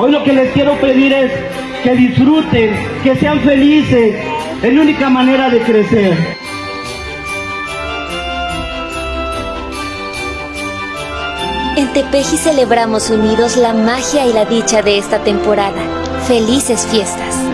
Hoy lo que les quiero pedir es que disfruten, que sean felices. Es la única manera de crecer. En Tepeji celebramos unidos la magia y la dicha de esta temporada. Felices fiestas.